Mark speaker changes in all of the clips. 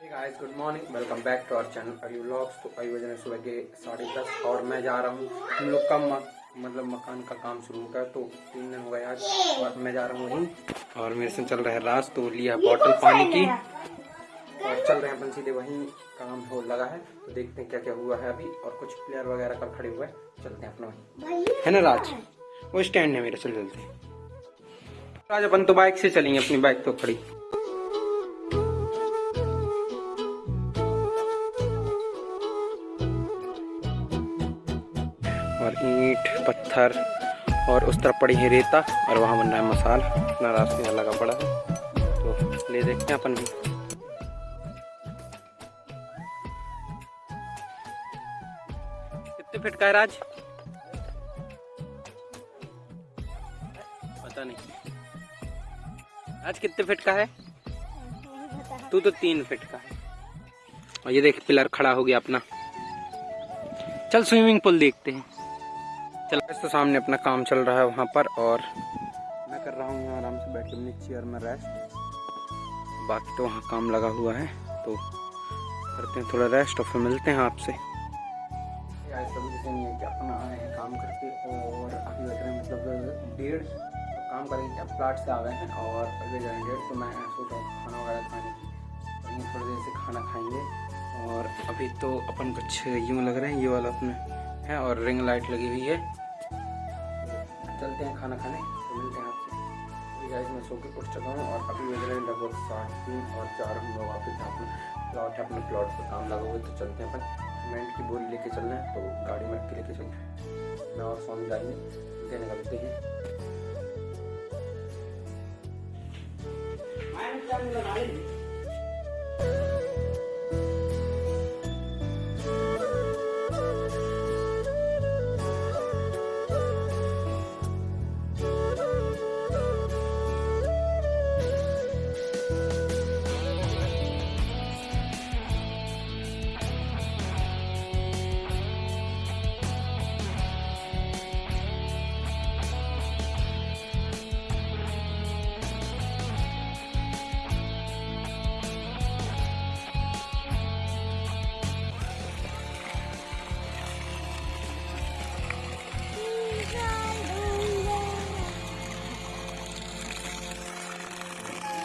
Speaker 1: Guys good morning welcome back to our channel अभी vlogs तो अभी बजे सुबह के साढ़े दस और मैं जा रहा हूँ। हम लोग का मतलब मकान का काम शुरू गया तो तीन दिन हो गए आज। और मैं जा रहा हूँ वहीं। और मेरे से चल रहा है राज तो लिया बॉटल पानी की। और चल रहे हैं अपन सीधे वहीं काम हो लगा है। तो देखते हैं क्या क्या हुआ है अभी। और कुछ प्लेयर वगैरह कल खड़े हुए हैं। चलते हैं अपना वहीं। है ना राज? वो स्टैंड है मेरे चल चलते हैं। राज अपन तो बाइक से चलेंगे अपनी बाइक तो खड़ी। ईंट, पत्थर और उस तरफ़ पड़ी है रेता और वहाँ बन रहा है मसाल। अपना रास्ते लगा पड़ा है। तो ले देखते हैं अपन भी। कितने फिट का है राज? पता नहीं। आज कितने फिट का है? तू तो तीन फिट का है। और ये देख, पिलर खड़ा हो गया अपना। चल, स्विमिंग पूल देखते हैं। चल तो सामने अपना काम चल रहा है वहाँ पर और मैं कर रहा हूँ यहाँ आराम से बैठ के अपनी चेयर में रेस्ट बाकी तो वहाँ काम लगा हुआ है तो करते हैं थोड़ा रेस्ट और फिर मिलते हैं आपसे। अपना आए हैं काम करके और अभी बज रहे हैं मतलब डेढ़ काम करेंगे क्या प्लाट से आ गए हैं और अभी जाएँगे तो मैं सोच खाना वगैरह खाने की। थोड़ी देर से खाना खाएँगे और अभी तो अपन कुछ यूँ लग रहे हैं, ये वाला अपने है और रिंग लाइट लगी हुई है। चलते हैं खाना खाने तो मिलते हैं आपसे। गाइस मैं सो के उठ चुका हूँ और अभी रहे हैं लगभग साढ़े तीन और चार हम लोग वापस अपना प्लॉट है, अपने प्लॉट पर काम लगा हुआ है तो चलते हैं अपन। सीमेंट की बोरी लेके चल रहे हैं तो गाड़ी में लेके चलते हैं। मैं और स्वामी जाएँगे, देने निकलते हैं।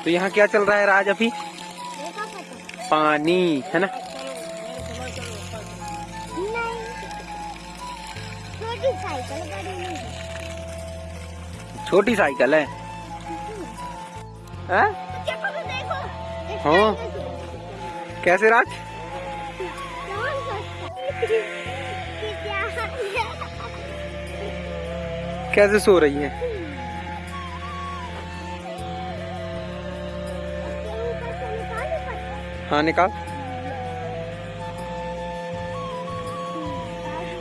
Speaker 1: तो यहाँ क्या चल रहा है राज अभी? पानी, है ना?
Speaker 2: छोटी साइकिल
Speaker 1: है।
Speaker 2: तो
Speaker 1: हाँ। कैसे राज? कैसे सो रही है? हाँ निकाल।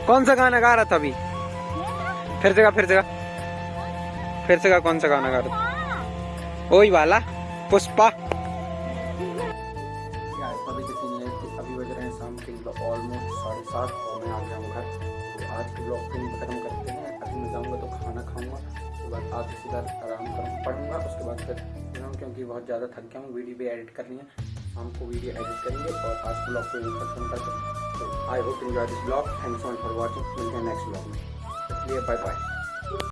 Speaker 1: कौन सा गाना गा रहा था अभी? फिर से गा, फिर से गा। फिर से गा, कौन सा गाना गा रहा था? वही वाला, पुष्पा। तो आज ब्लॉग जाऊँगा तो सीधा आराम करूँ पढ़ूँगा, उसके बाद फिर क्योंकि बहुत ज़्यादा थक गया हूँ, वीडियो भी एडिट करनी है। शाम को वीडियो एडिट करेंगे और आज ब्लॉग को यहीं खत्म करते हैं। I hope enjoy this blog thanks for watching मिलते हैं नेक्स्ट ब्लॉग में। इसलिए बाय बाय